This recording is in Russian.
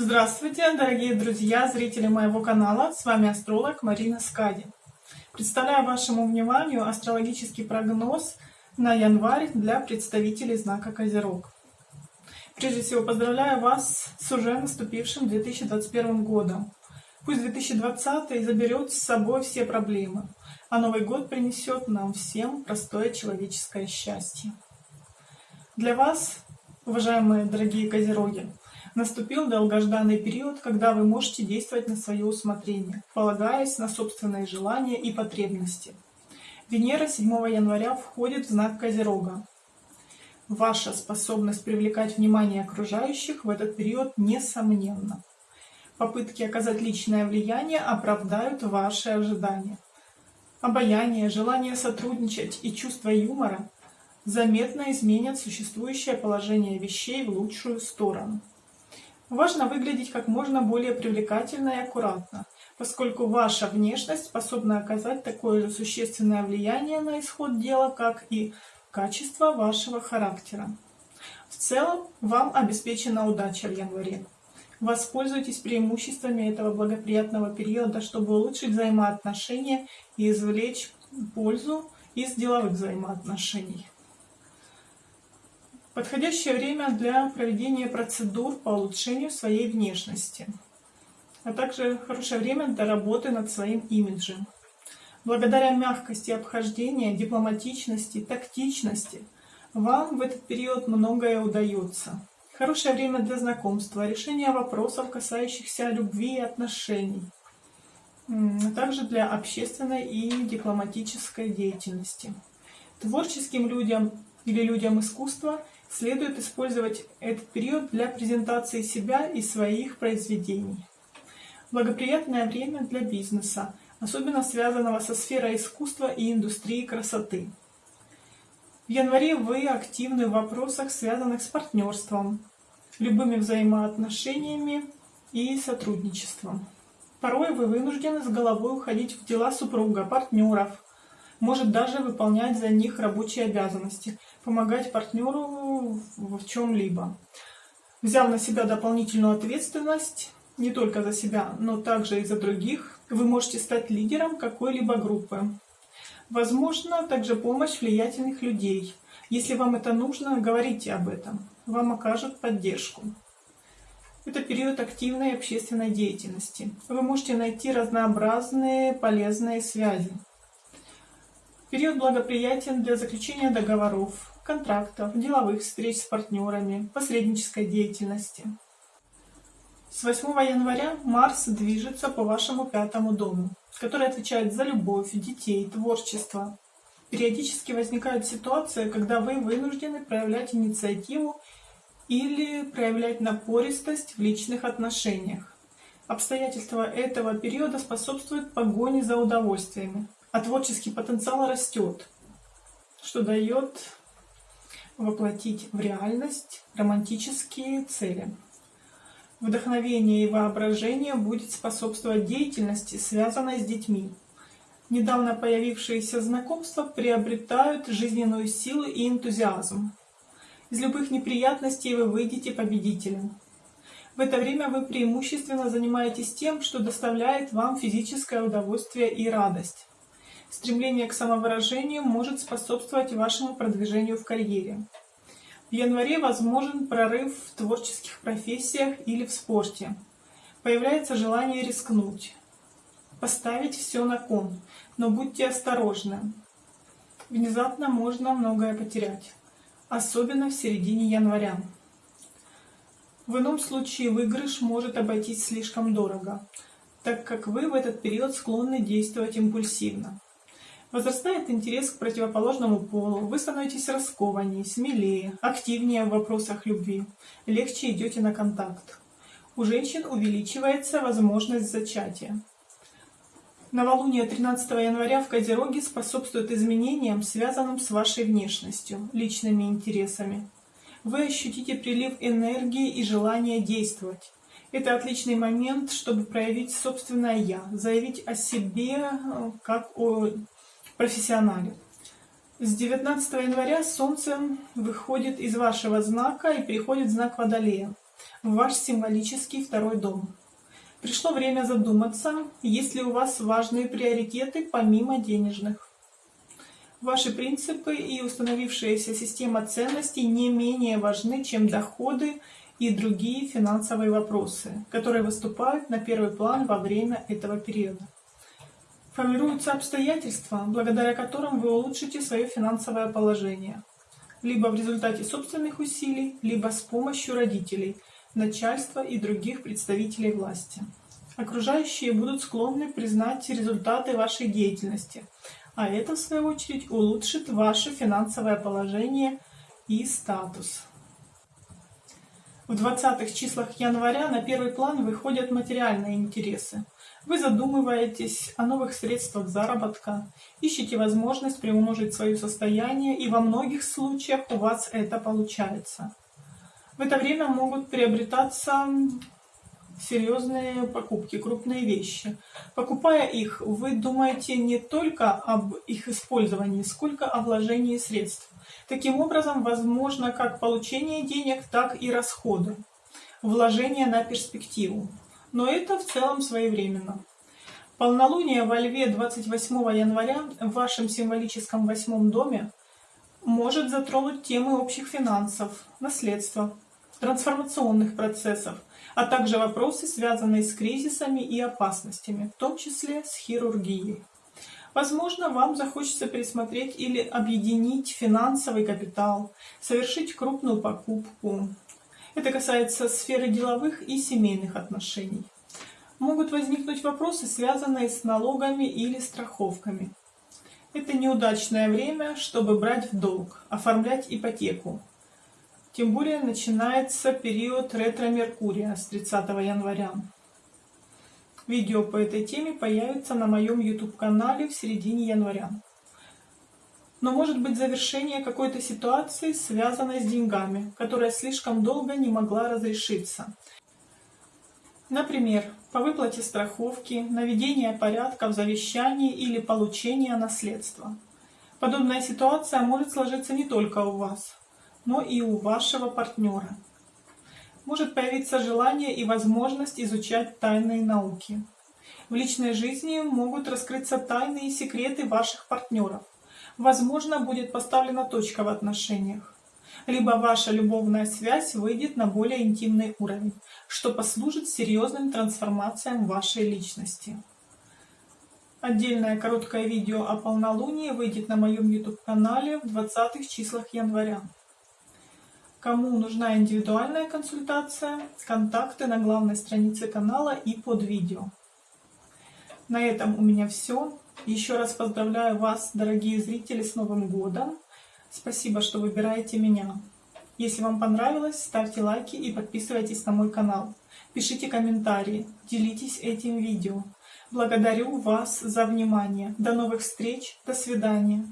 Здравствуйте, дорогие друзья, зрители моего канала. С вами астролог Марина Скади. Представляю вашему вниманию астрологический прогноз на январь для представителей знака Козерог. Прежде всего поздравляю вас с уже наступившим 2021 годом. Пусть 2020 заберет с собой все проблемы, а Новый год принесет нам всем простое человеческое счастье. Для вас, уважаемые дорогие козероги, наступил долгожданный период, когда вы можете действовать на свое усмотрение, полагаясь на собственные желания и потребности. Венера 7 января входит в знак Козерога. Ваша способность привлекать внимание окружающих в этот период несомненна. Попытки оказать личное влияние оправдают ваши ожидания. Обаяние, желание сотрудничать и чувство юмора заметно изменят существующее положение вещей в лучшую сторону. Важно выглядеть как можно более привлекательно и аккуратно, поскольку ваша внешность способна оказать такое же существенное влияние на исход дела, как и качество вашего характера. В целом, вам обеспечена удача в январе. Воспользуйтесь преимуществами этого благоприятного периода, чтобы улучшить взаимоотношения и извлечь пользу из деловых взаимоотношений. Подходящее время для проведения процедур по улучшению своей внешности, а также хорошее время для работы над своим имиджем. Благодаря мягкости обхождения, дипломатичности, тактичности вам в этот период многое удается. Хорошее время для знакомства, решения вопросов, касающихся любви и отношений, а также для общественной и дипломатической деятельности. Творческим людям или людям искусства – Следует использовать этот период для презентации себя и своих произведений. Благоприятное время для бизнеса, особенно связанного со сферой искусства и индустрии красоты. В январе вы активны в вопросах, связанных с партнерством, любыми взаимоотношениями и сотрудничеством. Порой вы вынуждены с головой уходить в дела супруга, партнеров, может даже выполнять за них рабочие обязанности, помогать партнеру в чем-либо. Взяв на себя дополнительную ответственность, не только за себя, но также и за других, вы можете стать лидером какой-либо группы. Возможно, также помощь влиятельных людей. Если вам это нужно, говорите об этом. Вам окажут поддержку. Это период активной общественной деятельности. Вы можете найти разнообразные полезные связи. Период благоприятен для заключения договоров, контрактов, деловых встреч с партнерами, посреднической деятельности. С 8 января Марс движется по вашему пятому дому, который отвечает за любовь, детей, творчество. Периодически возникают ситуации, когда вы вынуждены проявлять инициативу или проявлять напористость в личных отношениях. Обстоятельства этого периода способствуют погоне за удовольствиями, а творческий потенциал растет, что дает воплотить в реальность романтические цели. Вдохновение и воображение будет способствовать деятельности, связанной с детьми. Недавно появившиеся знакомства приобретают жизненную силу и энтузиазм. Из любых неприятностей вы выйдете победителем. В это время вы преимущественно занимаетесь тем, что доставляет вам физическое удовольствие и радость. Стремление к самовыражению может способствовать вашему продвижению в карьере. В январе возможен прорыв в творческих профессиях или в спорте. Появляется желание рискнуть, поставить все на кон, но будьте осторожны. Внезапно можно многое потерять, особенно в середине января. В ином случае выигрыш может обойтись слишком дорого, так как вы в этот период склонны действовать импульсивно. Возрастает интерес к противоположному полу, вы становитесь раскованнее, смелее, активнее в вопросах любви, легче идете на контакт. У женщин увеличивается возможность зачатия. Новолуние 13 января в Козероге способствует изменениям, связанным с вашей внешностью, личными интересами. Вы ощутите прилив энергии и желание действовать. Это отличный момент, чтобы проявить собственное «я», заявить о себе э, как о профессионале. С 19 января Солнце выходит из вашего знака и переходит в знак Водолея. в ваш символический второй дом. Пришло время задуматься, есть ли у вас важные приоритеты помимо денежных. Ваши принципы и установившаяся система ценностей не менее важны, чем доходы и другие финансовые вопросы, которые выступают на первый план во время этого периода. Формируются обстоятельства, благодаря которым вы улучшите свое финансовое положение, либо в результате собственных усилий, либо с помощью родителей, начальства и других представителей власти. Окружающие будут склонны признать результаты вашей деятельности, а это, в свою очередь, улучшит ваше финансовое положение и статус. В 20-х числах января на первый план выходят материальные интересы. Вы задумываетесь о новых средствах заработка, ищете возможность приумножить свое состояние, и во многих случаях у вас это получается. В это время могут приобретаться серьезные покупки, крупные вещи. Покупая их, вы думаете не только об их использовании, сколько о вложении средств. Таким образом, возможно как получение денег, так и расходы, вложения на перспективу. Но это в целом своевременно. Полнолуние во Льве 28 января в вашем символическом восьмом доме может затронуть темы общих финансов, наследства, трансформационных процессов, а также вопросы, связанные с кризисами и опасностями, в том числе с хирургией. Возможно, вам захочется пересмотреть или объединить финансовый капитал, совершить крупную покупку. Это касается сферы деловых и семейных отношений. Могут возникнуть вопросы, связанные с налогами или страховками. Это неудачное время, чтобы брать в долг, оформлять ипотеку, тем более начинается период ретро-меркурия с 30 января. Видео по этой теме появится на моем YouTube-канале в середине января. Но может быть завершение какой-то ситуации, связанной с деньгами, которая слишком долго не могла разрешиться. Например, по выплате страховки, наведение порядка в завещании или получение наследства. Подобная ситуация может сложиться не только у вас, но и у вашего партнера. Может появиться желание и возможность изучать тайные науки. В личной жизни могут раскрыться тайные секреты ваших партнеров. Возможно, будет поставлена точка в отношениях. Либо ваша любовная связь выйдет на более интимный уровень, что послужит серьезным трансформациям вашей личности. Отдельное короткое видео о полнолунии выйдет на моем YouTube-канале в 20 числах января. Кому нужна индивидуальная консультация, контакты на главной странице канала и под видео. На этом у меня все. Еще раз поздравляю вас, дорогие зрители, с Новым годом. Спасибо, что выбираете меня. Если вам понравилось, ставьте лайки и подписывайтесь на мой канал. Пишите комментарии, делитесь этим видео. Благодарю вас за внимание. До новых встреч, до свидания.